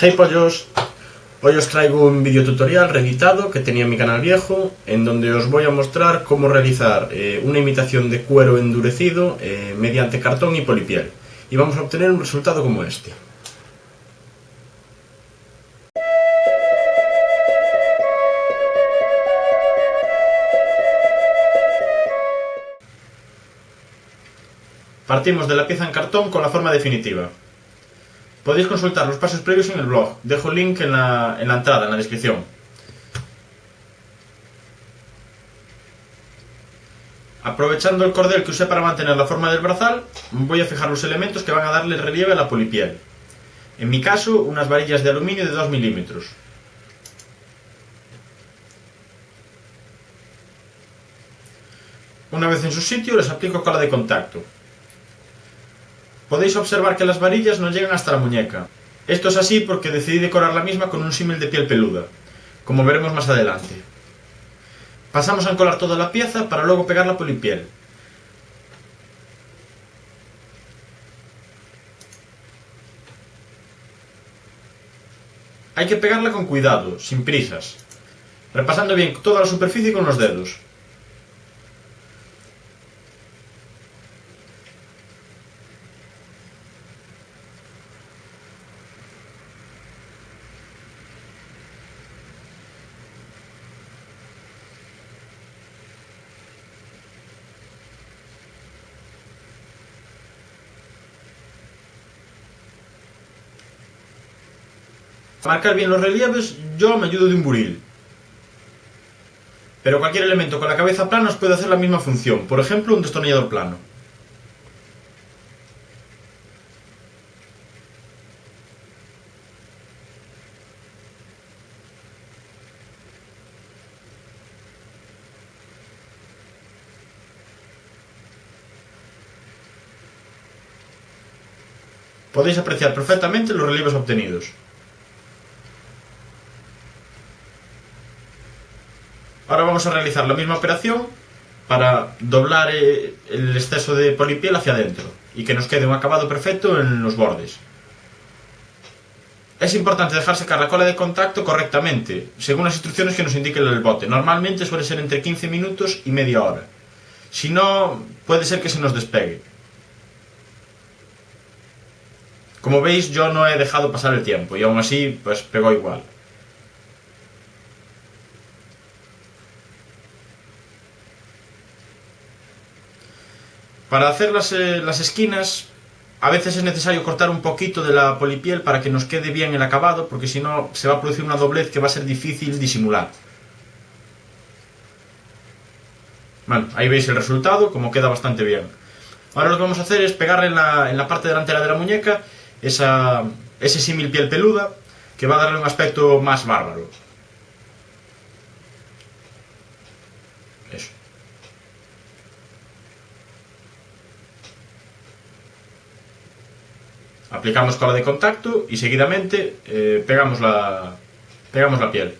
Hey pollos, hoy os traigo un vídeo tutorial reeditado que tenía en mi canal viejo en donde os voy a mostrar cómo realizar eh, una imitación de cuero endurecido eh, mediante cartón y polipiel y vamos a obtener un resultado como este. Partimos de la pieza en cartón con la forma definitiva. Podéis consultar los pasos previos en el blog, dejo el link en la, en la entrada, en la descripción. Aprovechando el cordel que usé para mantener la forma del brazal, voy a fijar los elementos que van a darle relieve a la polipiel. En mi caso, unas varillas de aluminio de 2 milímetros. Una vez en su sitio, les aplico cola de contacto. Podéis observar que las varillas no llegan hasta la muñeca. Esto es así porque decidí decorar la misma con un símil de piel peluda, como veremos más adelante. Pasamos a encolar toda la pieza para luego pegar la polipiel. Hay que pegarla con cuidado, sin prisas, repasando bien toda la superficie con los dedos. Para marcar bien los relieves, yo me ayudo de un buril. Pero cualquier elemento con la cabeza plana os puede hacer la misma función, por ejemplo un destornillador plano. Podéis apreciar perfectamente los relieves obtenidos. Ahora vamos a realizar la misma operación para doblar eh, el exceso de polipiel hacia adentro y que nos quede un acabado perfecto en los bordes. Es importante dejar secar la cola de contacto correctamente, según las instrucciones que nos indique el bote. Normalmente suele ser entre 15 minutos y media hora. Si no, puede ser que se nos despegue. Como veis, yo no he dejado pasar el tiempo y aún así, pues pegó igual. Para hacer las, eh, las, esquinas, a veces es necesario cortar un poquito de la polipiel para que nos quede bien el acabado, porque si no se va a producir una doblez que va a ser difícil disimular. Bueno, ahí veis el resultado, como queda bastante bien. Ahora lo que vamos a hacer es pegarle en la, en la parte delantera de la muñeca esa, ese símil piel peluda, que va a darle un aspecto más bárbaro. Aplicamos cola de contacto y seguidamente eh, pegamos, la, pegamos la piel.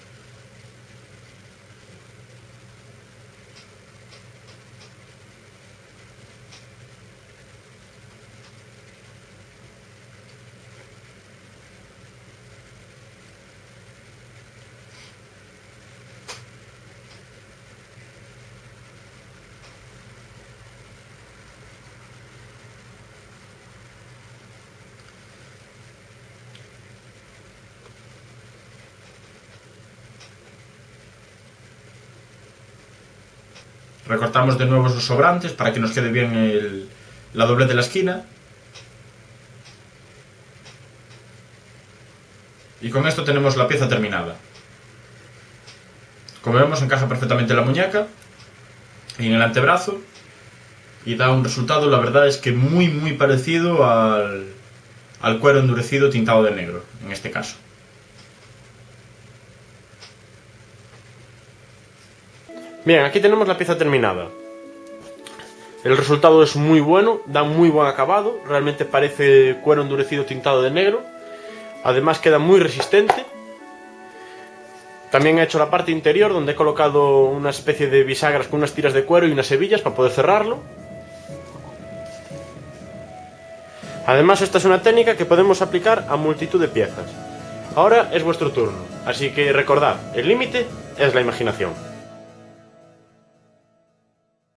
Recortamos de nuevo los sobrantes para que nos quede bien la doblez de la esquina. Y con esto tenemos la pieza terminada. Como vemos encaja perfectamente la muñeca y en el antebrazo y da un resultado, la verdad es que muy muy parecido al, al cuero endurecido tintado de negro, en este caso. Bien, aquí tenemos la pieza terminada. El resultado es muy bueno, da muy buen acabado, realmente parece cuero endurecido tintado de negro. Además queda muy resistente. También he hecho la parte interior donde he colocado una especie de bisagras con unas tiras de cuero y unas hebillas para poder cerrarlo. Además esta es una técnica que podemos aplicar a multitud de piezas. Ahora es vuestro turno, así que recordad, el límite es la imaginación.